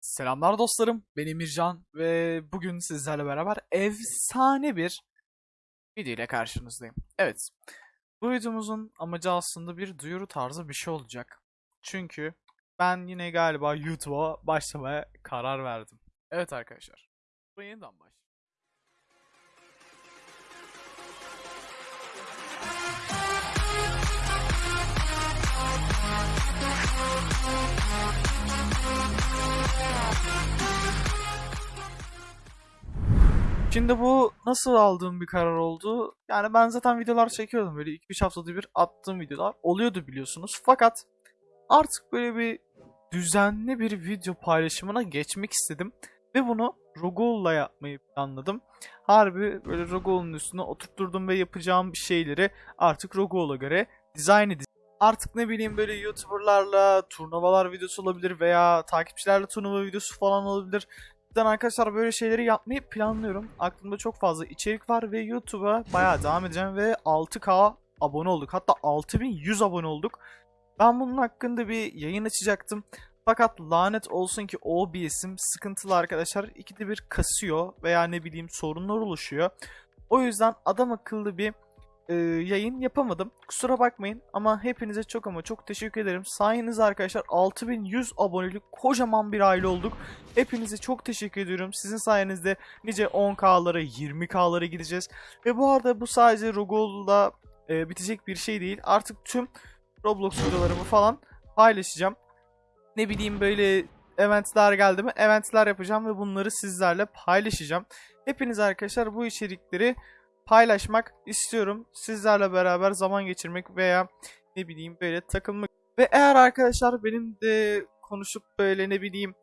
Selamlar dostlarım, ben Emircan ve bugün sizlerle beraber efsane bir video ile karşınızdayım. Evet, bu videomuzun amacı aslında bir duyuru tarzı bir şey olacak. Çünkü ben yine galiba YouTube'a başlamaya karar verdim. Evet arkadaşlar, bu yeniden baş. Şimdi bu nasıl aldığım bir karar oldu? Yani ben zaten videolar çekiyordum. Böyle 2-3 haftada bir attığım videolar oluyordu biliyorsunuz. Fakat artık böyle bir düzenli bir video paylaşımına geçmek istedim. Ve bunu Rogol'la yapmayı planladım. Harbi böyle Rogol'un üstüne oturtturdum ve yapacağım şeyleri artık Rogol'a göre dizayn edeceğim. Artık ne bileyim böyle YouTuber'larla turnuvalar videosu olabilir veya takipçilerle turnuva videosu falan olabilir. Cidden arkadaşlar böyle şeyleri yapmayı planlıyorum. Aklımda çok fazla içerik var ve YouTube'a bayağı devam edeceğim ve 6K abone olduk. Hatta 6100 abone olduk. Ben bunun hakkında bir yayın açacaktım. Fakat lanet olsun ki OBS'im sıkıntılı arkadaşlar. İkide bir kasıyor veya ne bileyim sorunlar oluşuyor. O yüzden adam akıllı bir e, yayın yapamadım. Kusura bakmayın ama hepinize çok ama çok teşekkür ederim. Sayenizde arkadaşlar 6100 abonelik kocaman bir aile olduk. Hepinize çok teşekkür ediyorum. Sizin sayenizde nice 10K'lara 20K'lara gideceğiz. Ve bu arada bu sadece Rogol'da e, bitecek bir şey değil. Artık tüm Roblox videolarımı falan paylaşacağım. Ne bileyim böyle eventler geldi mi eventler yapacağım ve bunları sizlerle paylaşacağım. Hepiniz arkadaşlar bu içerikleri paylaşmak istiyorum. Sizlerle beraber zaman geçirmek veya ne bileyim böyle takılmak. Ve eğer arkadaşlar benim de konuşup böyle ne bileyim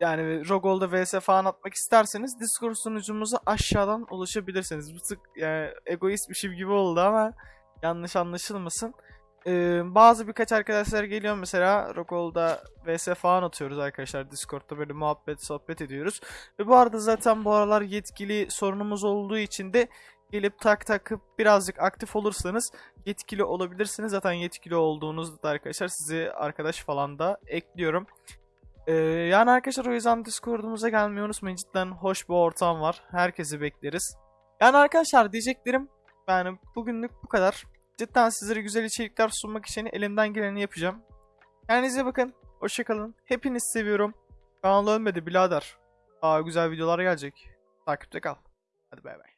yani Rogol'da vs falan atmak isterseniz Discord sunucumuza aşağıdan ulaşabilirsiniz. Bu tık yani egoist bir şey gibi oldu ama yanlış anlaşılmasın. Ee, bazı birkaç arkadaşlar geliyor mesela Rogol'da vs falan atıyoruz arkadaşlar Discord'da böyle muhabbet sohbet ediyoruz. Ve bu arada zaten bu aralar yetkili sorunumuz olduğu için de gelip tak takıp birazcık aktif olursanız yetkili olabilirsiniz. Zaten yetkili olduğunuzda da arkadaşlar sizi arkadaş falan da ekliyorum. Ee, yani arkadaşlar o yüzden Discord'umuza gelmeyi unutmayın. Cidden hoş bir ortam var. Herkesi bekleriz. Yani arkadaşlar diyeceklerim yani bugünlük bu kadar. Cidden sizlere güzel içerikler sunmak için elimden geleni yapacağım. Kendinize bakın. Hoşçakalın. Hepinizi seviyorum. Kanal ölmedi birader. Daha güzel videolar gelecek. Takipte kal. Hadi bay bay.